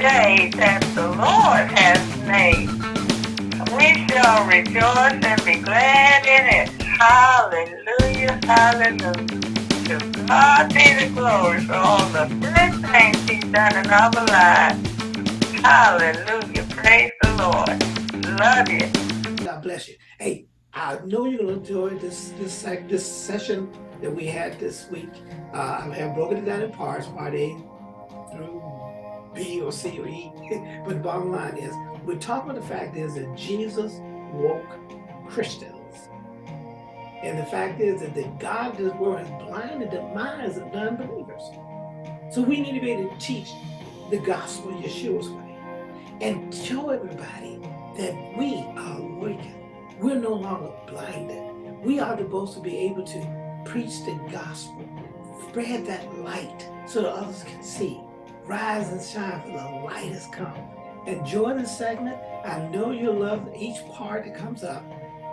day that the Lord has made. We shall rejoice and be glad in it. Hallelujah, hallelujah. To God be the glory for all the good things he's done in our lives. Hallelujah, praise the Lord. Love you. God bless you. Hey, I know you're going to enjoy this this this session that we had this week. Uh, I have broken it down in parts, part A through B or C or E. but the bottom line is, we're talking about the fact is that Jesus woke Christians. And the fact is that the God of this world has blinded the minds of non-believers. So we need to be able to teach the gospel Yeshua's way and show everybody that we are awakened. We're no longer blinded. We are supposed to be able to preach the gospel, spread that light so that others can see. Rise and shine for the light has come. Enjoy this segment. I know you'll love each part that comes up.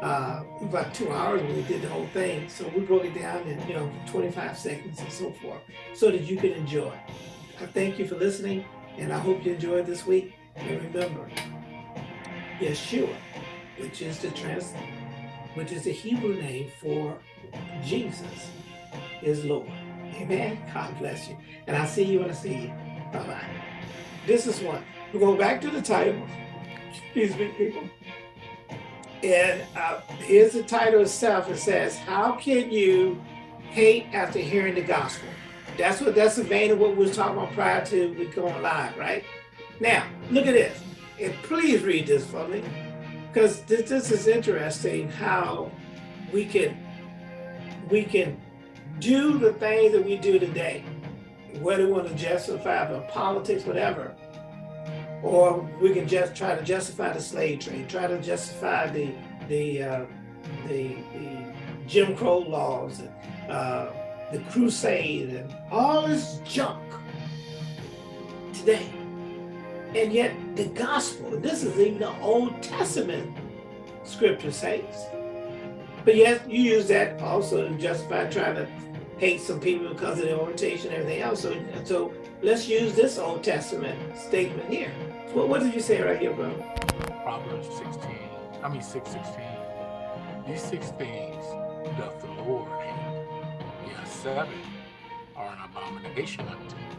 Uh, about two hours we did the whole thing. So we broke it down in, you know, 25 seconds and so forth so that you can enjoy. I thank you for listening and I hope you enjoyed this week. And remember, Yeshua, which is the trans, which is the Hebrew name for Jesus, is Lord. Amen. God bless you. And I'll see you when I see you. Bye-bye. This is one. We go back to the title. Excuse me, people. And uh, here's the title itself. It says, how can you hate after hearing the gospel? That's what that's the vein of what we were talking about prior to we going live, right? Now, look at this. And please read this for me. Because this, this is interesting how we can we can do the things that we do today whether we want to justify the politics, whatever, or we can just try to justify the slave trade, try to justify the the uh, the, the, Jim Crow laws, uh, the crusade, and all this junk today. And yet the gospel, this is even the Old Testament scripture says. But yet you use that also to justify trying to hate some people because of their orientation and everything else. So, so let's use this Old Testament statement here. What, what did you say right here, bro? Proverbs 16, I mean 616. These six things doth the Lord hate. Yes, seven are an abomination unto him.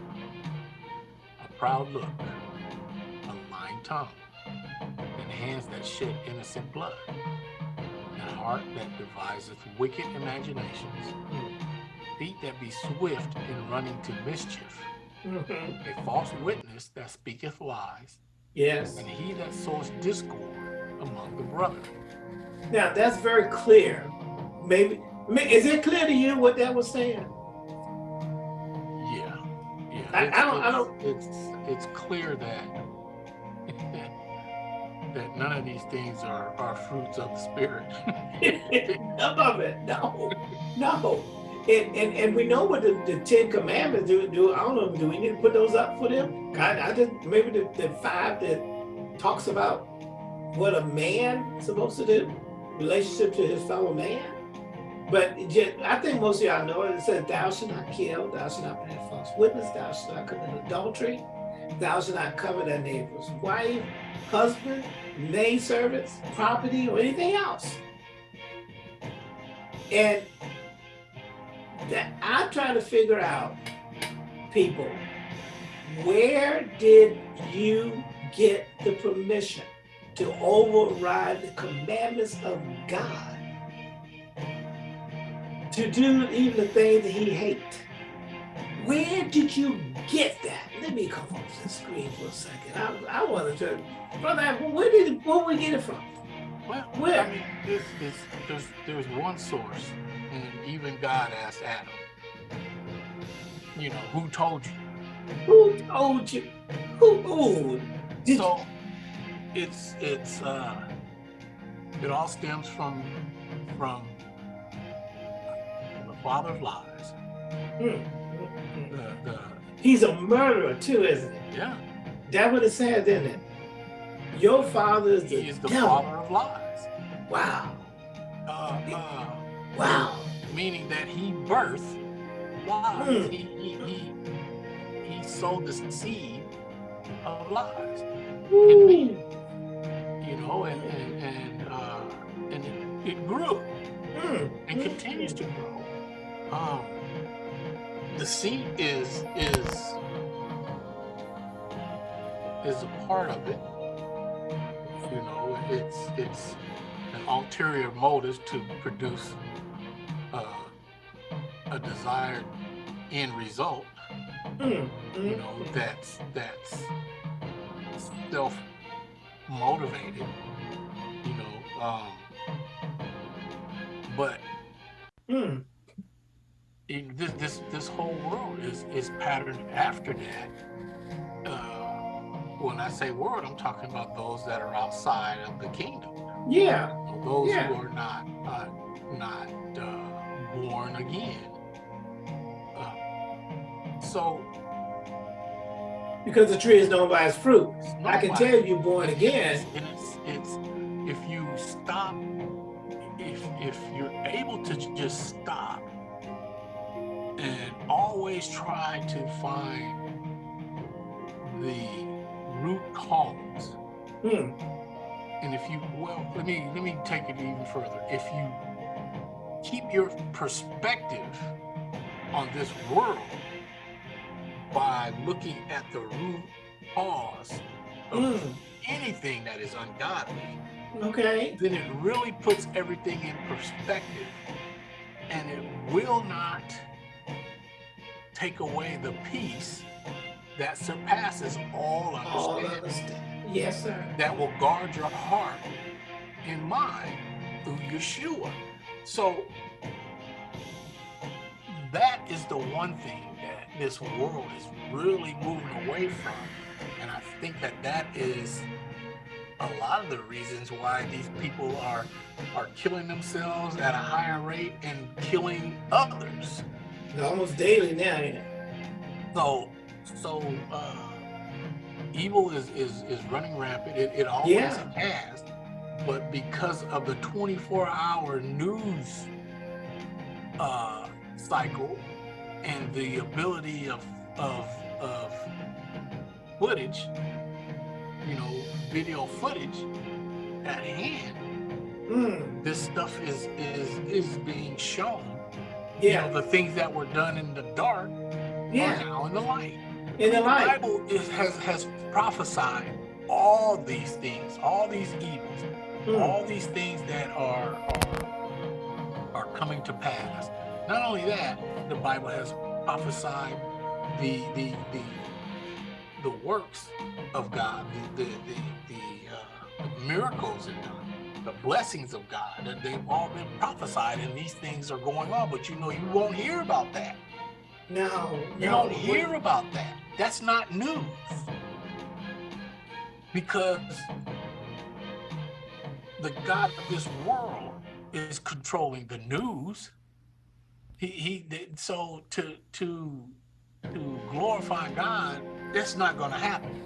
A proud look, a lying tongue, and hands that shed innocent blood, and a heart that deviseth wicked imaginations. Hmm. Feet that be swift in running to mischief, mm -hmm. a false witness that speaketh lies, yes, and he that sows discord among the brethren. Now that's very clear. Maybe is it clear to you what that was saying? Yeah, yeah. I, I don't. I don't. It's it's clear that that none of these things are are fruits of the spirit. None of it. No, no. And, and, and we know what the, the Ten Commandments do, do. I don't know, do we need to put those up for them? I, I just, maybe the, the five that talks about what a man is supposed to do, relationship to his fellow man. But I think most of y'all know it. It says, thou shalt not kill, thou shalt not bear false witness, thou shalt not commit adultery, thou shalt not covet thy neighbor's wife, husband, maid servants, property, or anything else. And that I'm trying to figure out, people, where did you get the permission to override the commandments of God to do even the things that he hates? Where did you get that? Let me come off the screen for a second. I, I want to, brother, where did where we get it from? Well, where? I mean, this, this, there's, there's one source and even God asked Adam, you know, who told you? Who told you? Who? who? Did so it's it's uh, it all stems from from the father of lies. Mm. The, the, He's a murderer too, isn't he? Yeah. That what it says, isn't it? Your father is the, he is the devil. father of lies. Wow. Uh, uh, wow meaning that he birthed lies. Mm. He, he, he, he sowed the seed of lies. Ooh. You know, and and and, uh, and it, it grew Mm. and continues to grow. Um, the seed is is is a part of it. You know, it's it's an ulterior motive to produce uh, a desired end result. Mm. You know, that's that's self motivated. You know, um, but Mm. in this this this whole world is is patterned after that. Uh, when I say world, I'm talking about those that are outside of the kingdom, Yeah. those Yeah. who are not uh, not born again. Uh, so Because the tree is known by its fruit. it's I can tell you born again. It's, it's if you stop, if if you're able to just stop and always try to find the root cause, Mm. and if you well, let me let me take it even further. If you keep your perspective on this world by looking at the root cause of Mm. anything that is ungodly, Okay. then it really puts everything in perspective and it will not take away the peace that surpasses all All understanding. Yes, sir. that will guard your heart and mind through Yeshua. So that is the one thing that this world is really moving away from. And I think that that is a lot of the reasons why these people are are killing themselves at a higher rate and killing others. Almost daily now. ain't it? So so uh evil is is is running rampant. It, it always Yeah. has. But because of the 24 hour news uh cycle and the ability of of of footage, you know, video footage at hand, Mm. this stuff is is is being shown. Yeah. You know, the things that were done in the dark are now in the light. In the light. Bible is, has has prophesied all these things, all these evils, Mm. all these things that are are are coming to pass. Not only that, the Bible has prophesied the the the the works of God, the the the, the uh, miracles and the, the blessings of God, and they've all been prophesied, and these things are going on. But you know, you won't hear about that. No. You no. don't hear about that. That's not news. Because the God of this world is controlling the news. He he did- so to to to glorify God, that's not gonna happen.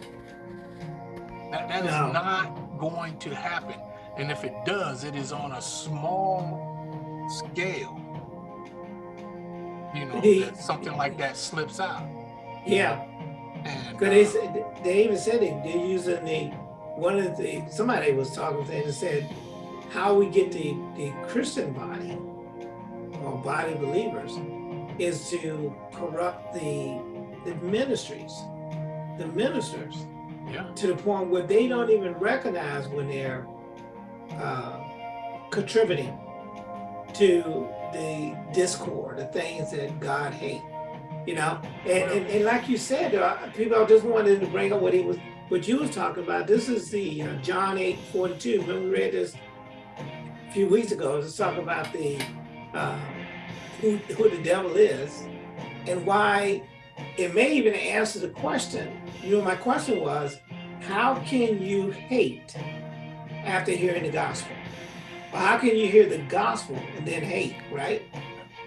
That that is No. not going to happen. And if it does, it is on a small scale. You know, that something like that slips out. Yeah. And Because they uh, said they even said they, they're using the one of the somebody was talking to and said how we get the the Christian body or body believers is to corrupt the the ministries, the ministers yeah, to the point where they don't even recognize when they're uh, contributing to the discord, the things that God hates. You know, and, and, and like you said, uh, people just wanted to bring up what he was, what you was talking about. This is the uh, John eight forty two. When we read this a few weeks ago, it's talking about the uh, who who the devil is and why. It may even answer the question. You know, my question was, how can you hate after hearing the gospel? How can you hear the gospel and then hate, right?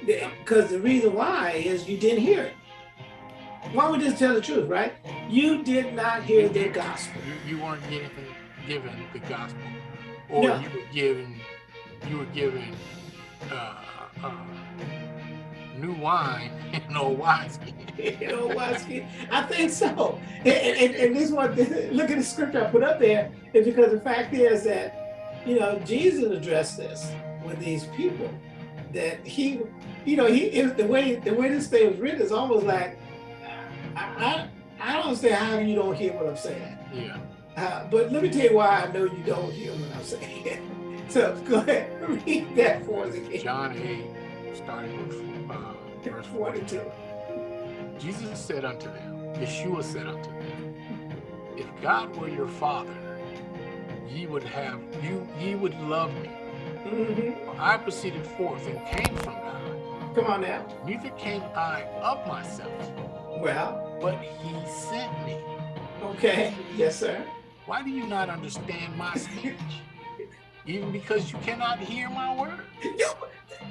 Because the reason why is you didn't hear it. Why would we just tell the truth, right? You did not hear the gospel. you, you weren't given given the gospel, or No. you were given you were given uh, uh, new wine in old wineskin. know what? I think so. And, and, and this one, look at the scripture I put up there, is because the fact is that, you know, Jesus addressed this with these people. That he, you know, he the way the way this thing was written is almost like, I, I, I don't understand how you don't hear what I'm saying. Yeah. Uh, but let me tell you why I know you don't hear what I'm saying. so go ahead, read that for us again. John 8, starting with uh, verse 42. Jesus said unto them, Yeshua said unto them, If God were your father, ye would have you ye would love me. Mhm. I proceeded forth and came from God. Come on now. Neither came I of myself, Well, but he sent me. okay. Yes, sir. Why do you not understand my speech? Even because you cannot hear my words.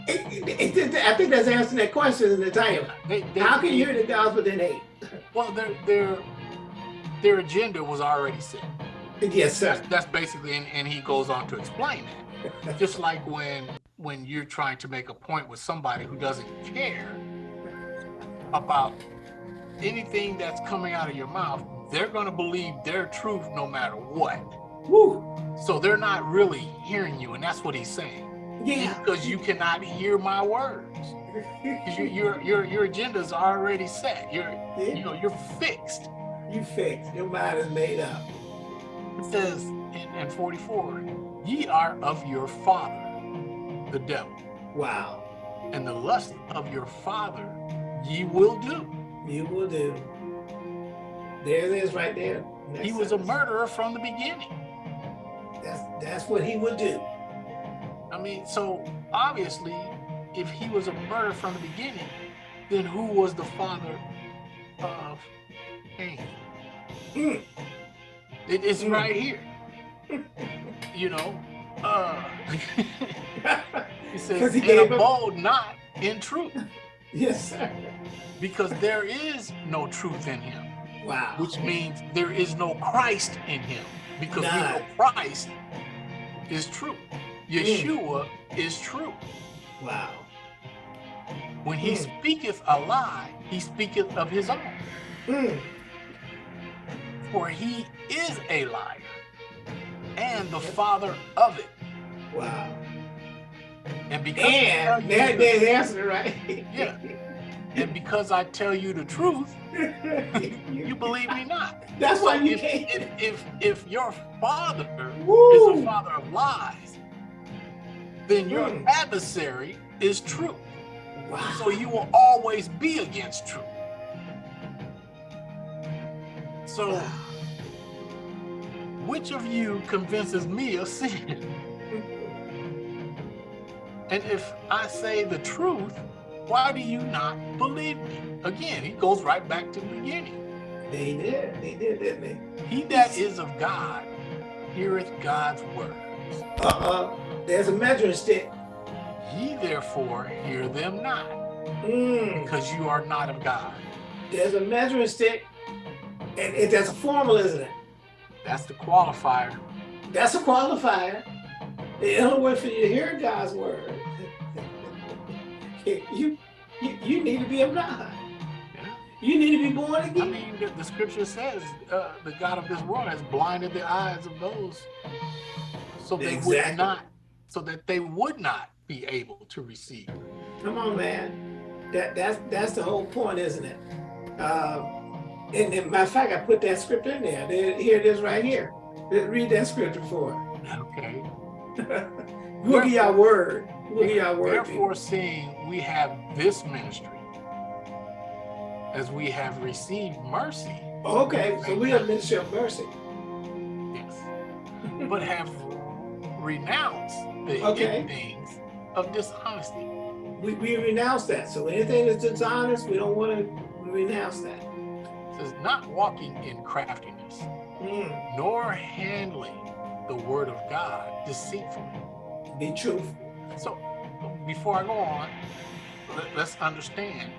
It- it- it- I think that's answering that question in the title. They, they, How can you hear the gospel then hate? Well, their their their agenda was already set. Yes, sir. That's, that's basically, and, and he goes on to explain that. Just like when when you're trying to make a point with somebody who doesn't care about anything that's coming out of your mouth, they're going to believe their truth no matter what. Woo. So they're not really hearing you, and that's what he's saying. Yeah. Because you cannot hear my words. 'Cause Your your your your agenda's already set. You're you know you're fixed. You fixed. Your mind is made up. It says in, in 44, ye are of your father, the devil, Wow. and the lust of your father ye will do. You will do. There it is right there. Next He was a murderer from the beginning. That's that's what he would do. I mean, so obviously, if he was a murderer from the beginning, then who was the father of Cain? Mm. It is Mm. right here. You know, uh, says, he and him- abode not in truth, yes, sir. Because there is no truth in him, Wow. which means there is no Christ in him, because we know Christ is true. Yeshua is true. Wow. When he Mm. speaketh a lie, he speaketh of his own, Mm. for he is a liar and the father of it. Wow. And because And that the- there's the answer, right? Yeah. and because I tell you the truth, you, believe me not. That's why you if, can't. if, if if your father is a father of lies, then your Mm. adversary is true. Wow. So you will always be against truth. So which of you convinces me of sin? And if I say the truth, why do you not believe me? Again, he goes right back to the beginning. They did. They did, didn't they? He that is of God heareth God's words. Uh-uh. There's a measuring stick. Ye therefore hear them not, Mm. because you are not of God. There's a measuring stick. And it, that's a formula, isn't it? That's the qualifier. That's a qualifier. The only way for you to hear God's word, you, you you need to be of God. Yeah. You need to be born again. I mean, the, the scripture says uh, the God of this world has blinded the eyes of those so they would not, so that they would not be able to receive. Come on, man. That that's that's the whole point, isn't it? Um, and, and matter of fact, I put that script in there. There- Here it is, right here. Read that scripture for. it. Okay. at your word. Look at your word. Therefore, seeing we have this ministry, as we have received mercy, Okay, so we have ministry of mercy. yes, but have renounced the Okay. things of dishonesty. We, we renounce that. So anything that's dishonest, we don't want to renounce that. It says, not walking in craftiness, Mm, nor handling the word of God deceitfully. Be truthful. So, before I go on, let, let's understand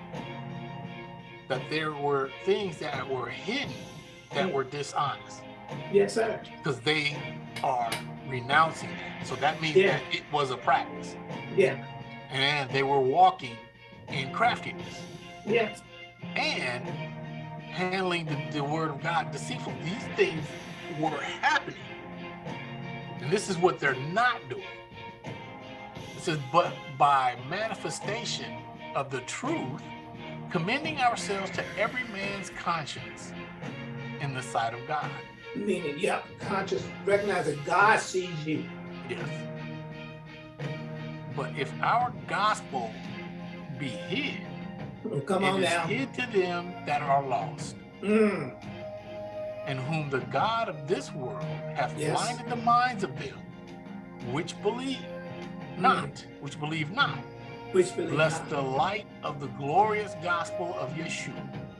that there were things that were hidden that were dishonest Yes, sir. because they are renouncing that. So that means Yeah. that it was a practice Yeah. and they were walking in craftiness Yes. and handling the, the word of God deceitfully. These things were happening. And this is what they're not doing. Says, but by manifestation of the truth, commending ourselves to every man's conscience in the sight of God. Meaning, yep, conscious, recognize that God sees you. Yes. But if our gospel be hid, Oh, Come on now. hid to them that are lost, Mm, and whom the God of this world hath Yes. blinded the minds of them which believe not, which believe not, which believe lest not. the light of the glorious gospel of Yeshua,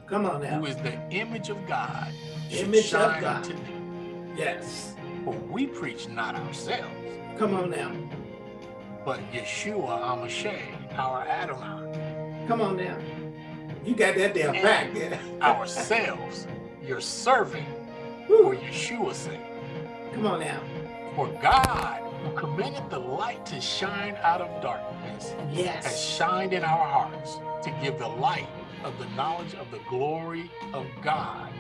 Come on now. who is the image of God, should Image of shine God. unto them. Yes. For we preach not ourselves, Come on now. but Yeshua HaMashiach, our Adonai, Come on now. You got that damn back there. ourselves, your servant, Woo. for Yeshua's sake. Come on now. For God, who commanded the light to shine out of darkness, yes. has shined in our hearts to give the light of the knowledge of the glory of God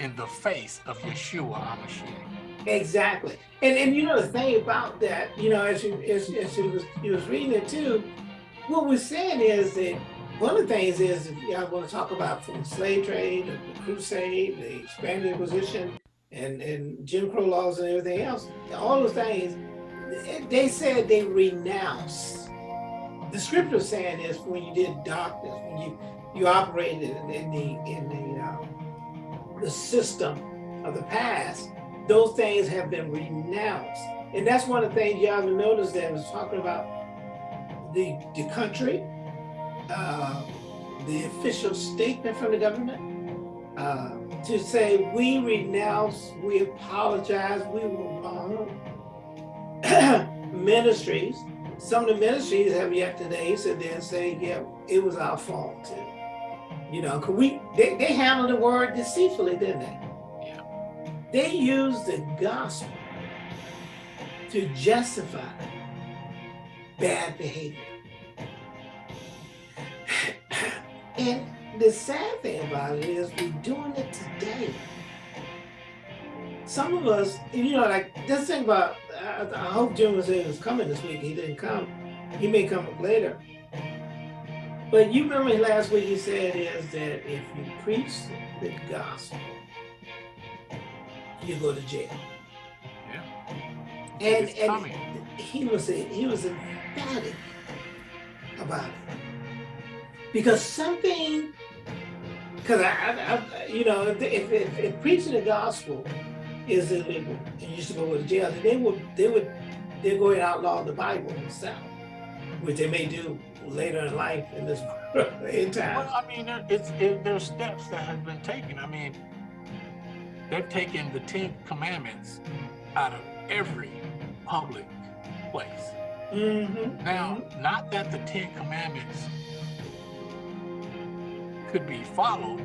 in the face of Yeshua HaMashiach. Exactly. And and you know the thing about that, you know, as you as, as you was you was reading it too, what we're saying is that one of the things is if y'all want to talk about from the slave trade, the crusade, the expanded Inquisition, and, and Jim Crow laws and everything else, all those things, they said they renounced. The scripture saying is when you did doctors, when you you operated in, the in the uh, the system of the past, those things have been renounced. And that's one of the things y'all haven't noticed that was talking about the, the country, uh, the official statement from the government, uh, to say we renounce, we apologize, we were wrong. ministries, some of the ministries have yet today sit there and say, yeah, it was our fault too. You know, cause we they, they handled the word deceitfully, didn't they? Yeah. They used the gospel to justify bad behavior. and the sad thing about it is we're doing it today. Some of us, you know, like this thing about, I, I hope Jim was, was coming this week. He didn't come. He may come up later. But you remember last week he said is that if you preach the gospel, you go to jail. Yeah. And, It's and coming. he was he was emphatic about it because something because I, I, I you know if, if, if preaching the gospel is illegal and you should go to jail they would they would they're going to outlaw the Bible itself which they may do later in life in this in time. Well, I mean, there, it's it, there's steps that have been taken. I mean, they've taken the Ten Commandments out of every public place. Mm-hmm. Now, not that the Ten Commandments could be followed,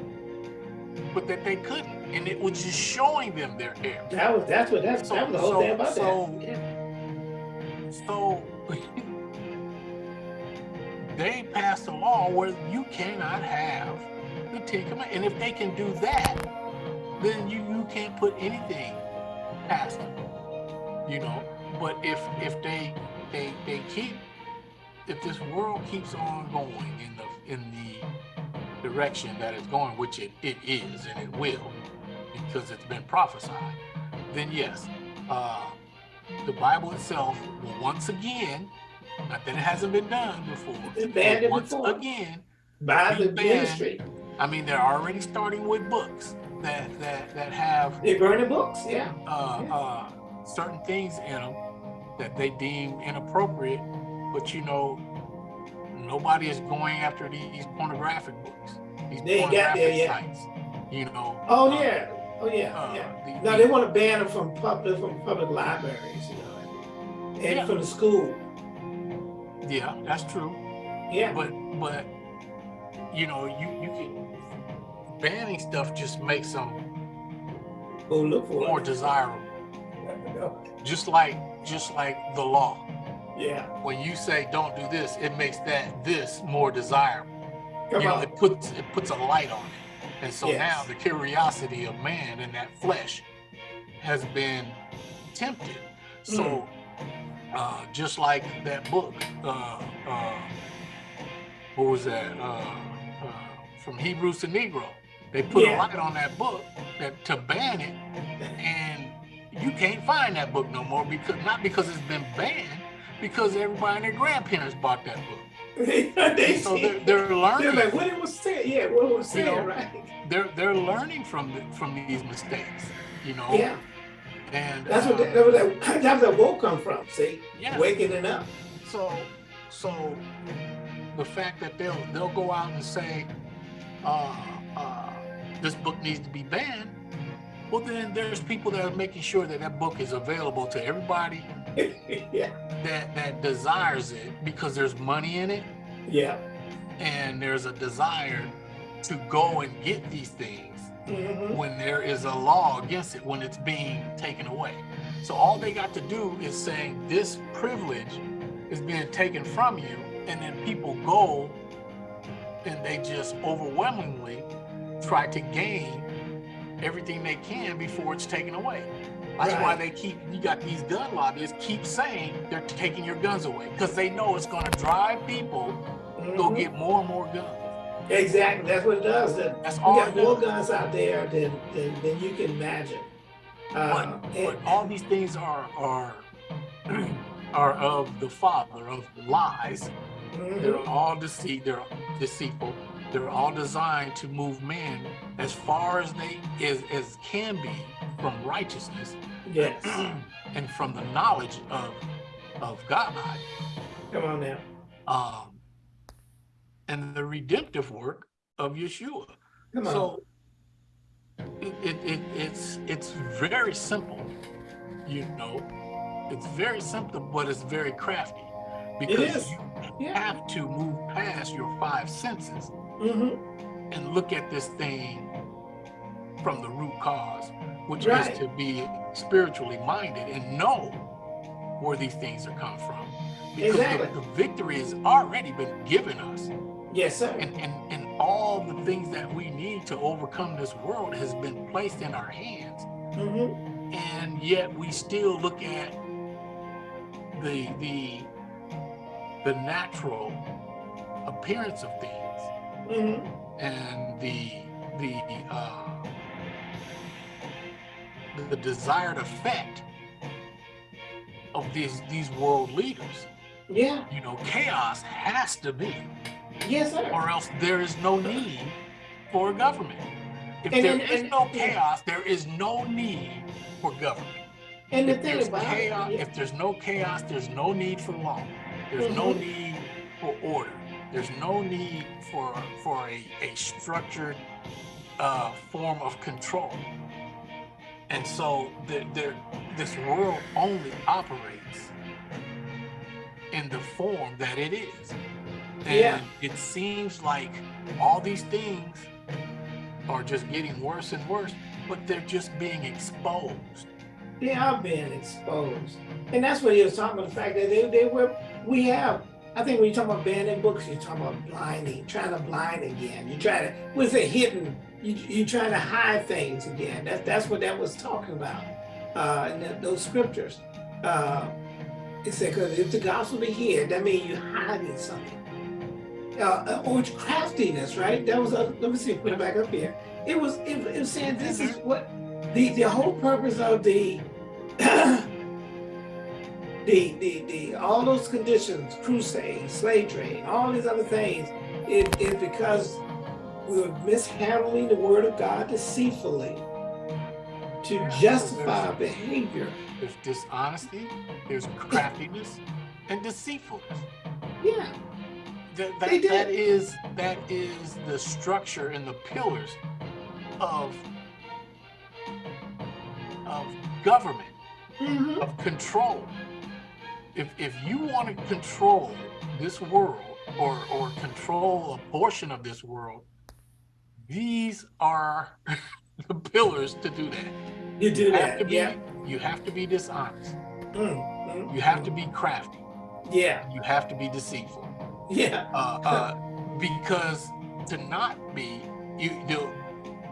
but that they couldn't, and it was just showing them their error. That was that's what that's that was the whole So- thing about so- that. Yeah. So they passed a law where you cannot have the Ten Commandments, and if they can do that, then you you can't put anything past them, you know. But if if they they they keep if this world keeps on going in the in the direction that it's going, which it, it is and it will, because it's been prophesied, then yes, uh, the Bible itself will once again, not that it hasn't been done before, It banned but it once before. again, By the ministry. I mean, they're already starting with books that that that have They burn the books, yeah. uh, uh, certain things in them that they deem inappropriate, but you know, nobody is going after these pornographic books, these They ain't got there pornographic yet. sites. You know. Oh uh, yeah, oh yeah, uh, yeah. the- No, they want to ban them from public from public libraries, you know, and Yeah. from the school. yeah, that's true. Yeah, But but you know, you you can banning stuff just makes them go look for more it. desirable. Just like just like the law. Yeah. When you say don't do this, it makes that this more desirable. Come you know, on. it puts it puts a light on it. And so Yes. now the curiosity of man in that flesh has been tempted. So Mm. uh, just like that book, uh, uh, what was that? Uh, uh, from Hebrews to Negro. They put Yeah. a light on that book that to ban it, and you can't find that book no more because not because it's been banned, because everybody and their grandparents bought that book. they So they're, they're they're learning. like, what it was saying. Yeah, what it was You know, right? They're they're learning from the, from these mistakes. You know. Yeah. And That's what uh, that, that was that, where woke come from. See, yeah. waking it up. So, so the fact that they'll they'll go out and say, uh, uh, this book needs to be banned. Well, then there's people that are making sure that that book is available to everybody yeah, that that desires it because there's money in it yeah. and there's a desire to go and get these things hmm when there is a law against it when it's being taken away. So all they got to do is saying this privilege is being taken from you, and then people go and they just overwhelmingly try to gain everything they can before it's taken away. That's why they keep you got these gun lobbyists keep saying they're taking your guns away because they know it's going to drive people to go Mhm. get more and more guns. Exactly. That's what it does. That That's all got more does. guns out there than than, than you can imagine. Uh, but, and- but all these things are are are of the father of lies. mhm. They're all deceit. They're deceitful. They're all designed to move men as far as they as as can be from righteousness Yes. and from the knowledge of of God. Come on now. Um, and the redemptive work of Yeshua. Come on. So it, it, it it's it's very simple, you know. It's very simple, but it's very crafty because you Yeah. have to move past your five senses hmm and look at this thing from the root cause, which Right. is to be spiritually minded and know where these things are come from. Because Exactly. the, the victory has already been given us Yes, sir. and, and, and all the things that we need to overcome this world has been placed in our hands Mm -hmm. and yet we still look at the the the natural appearance of things mm -hmm. and the the uh the, the desired effect of these these world leaders Yeah. you know chaos has to be Yes, sir. or else there is no need for a government. If And there then- is and- no yeah. chaos, there is no need for government. And the If thing there's about chaos, it, if there's no chaos, there's no need for law. There's no Mhm. need for order. There's no need for for a, a structured uh, form of control. And so the, the, this world only operates in the form that it is. And Yeah. it seems like all these things are just getting worse and worse, but they're just being exposed. they are being exposed. And that's what he was talking about, the fact that they, they were, we have, I think when you talk about banning books, you're talking about blinding, trying to blind again. You try to, what's it, hidden, you, you're trying to hide things again. That, that's what that was talking about uh, in those scriptures. Uh, it said, because if the gospel be hid, that means you're hiding something. Uh, uh, or craftiness, right? That was, uh, let me see, put it back up here. It was, it, it was saying this is what, the, the whole purpose of the, the, the, the, all those conditions, crusade, slave trade, all these other things, it is because we were mishandling the word of God deceitfully to justify there's- behavior. There's dishonesty, there's craftiness, and deceitfulness. Yeah, That, They that, did. that is that is the structure and the pillars of of government, hmm of control. If if you want to control this world or or control a portion of this world, these are the pillars to do that. you do You have to that. be Yeah. you have to be dishonest. Mm, mm, You have to be crafty. Yeah. You have to be deceitful. Yeah. Uh, uh, because to not be, you the,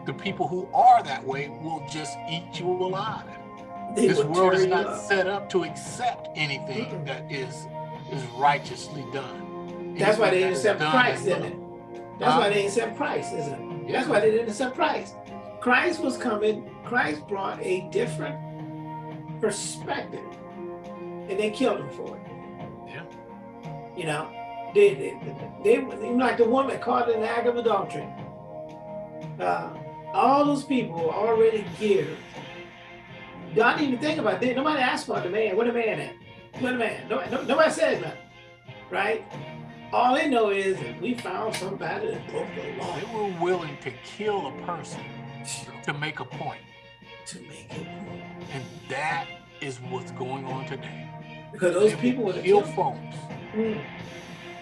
the people who are that way will just eat you alive. They this world is not set up to accept anything Mm-mm. that is is righteously done. That's why they didn't accept Christ, in it? That's why they didn't accept Christ, isn't it? Yeah. That's why they didn't accept Christ. Christ was coming, Christ brought a different perspective. And they killed him for it. Yeah. You know, they, they, they, they like the woman caught in the act of adultery. Uh, all those people were already geared. Y'all didn't even think about it. Nobody asked about the man. Where the man at? Where the man? Nobody, no- nobody said nothing, right? All they know is that we found somebody that broke the law They were willing to kill a person to make a point. to make it. And that is what's going on today. Because those They people would kill killed. folks Mm.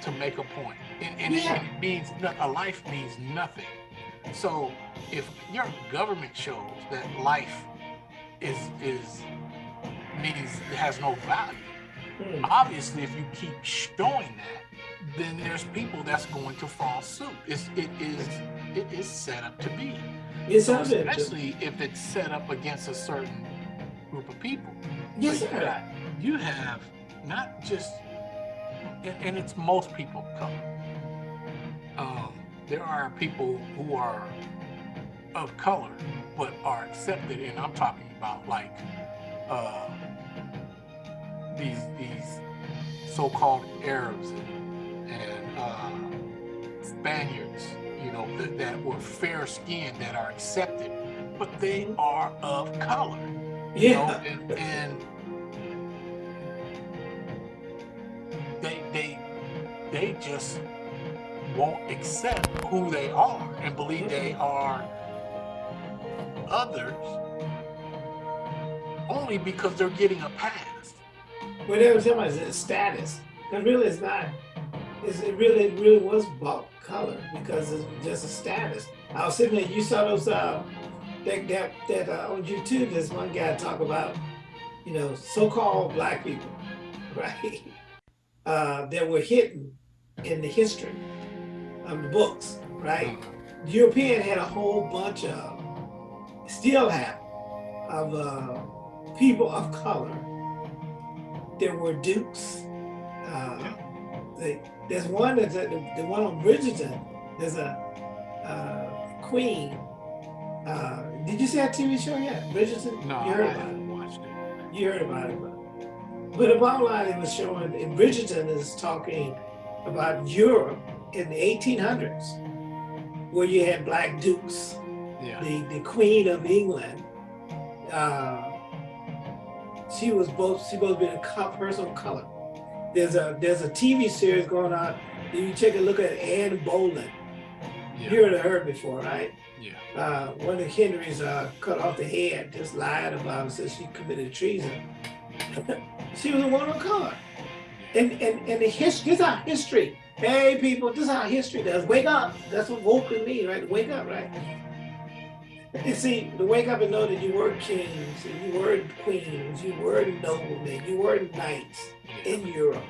to make a point. And, and, Yeah. and it means a life means nothing. So if your government shows that life is is means it has no value, Mm. obviously if you keep showing that, then there's people that's going to fall suit. It's, it is it is set up to be. Yes, So especially if it's set up against a certain group of people. Yes, So you got- You have not just, and, and it's most people of color. Um, there are people who are of color but are accepted, and I'm talking about like uh, these these so-called Arabs and, and uh, Spaniards, you know, that, that were fair-skinned that are accepted, but they are of color you know, Yeah. and, and they they they just won't accept who they are and believe they are others only because they're getting a pass. When they were talking about his status, and really it's not. It's, it really, it really was about color because it's just a status. I was sitting there. You saw those uh, that that that uh, on YouTube. There's one guy talk about, you know, so-called black people, right? Uh, that were hidden in the history of the books, right? The European had a whole bunch of, still have, of uh, people of color. There were dukes. Uh, they, there's one that's a, the, the one on Bridgerton. There's a uh, queen. Uh, did you see that TV show yet? Bridgerton. No, you I heard about it. haven't watched it. You heard about it, but, but the bottom line it was showing. And Bridgerton is talking about Europe in the 1800s, where you had black dukes Yeah. the, the Queen of England. Uh, she was both she both been a person of color. There's a there's a TV series going on. If you take a look at Anne. You Yeah. heard of her before, right? Yeah. Uh, one of Henry's uh, cut off the head, just lied about it, said she committed treason. she was a woman of color. And and and the history, this is our history. Hey people, this is how history does. Wake up. That's what woke me, right? Wake up, right? You see, to wake up and know that you were kings, and you were queens, you were noblemen, you were knights in Europe.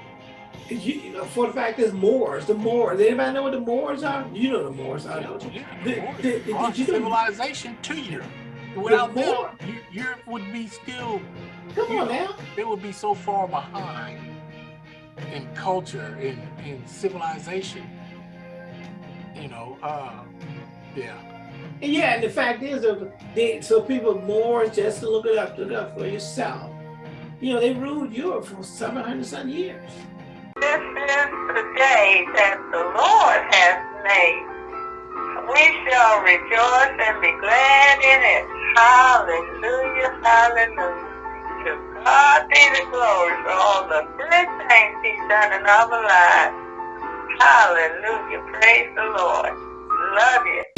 You, you know, for the fact there's Moors, the Moors. Anybody know what the Moors are? You know the Moors I don't you? Yeah, Did- Moors did- did brought civilization to Europe. Without them, Moor- Europe would be still Come on now. they would be so far behind in culture in in civilization you know uh yeah And yeah, and the fact is, they, so people more just to look it up, look it up for yourself. You know, they ruled Europe for 700 some years. This is the day that the Lord has made. We shall rejoice and be glad in it. Hallelujah, hallelujah. To God be the glory for all the good things He's done in our lives. Hallelujah, praise the Lord. Love you.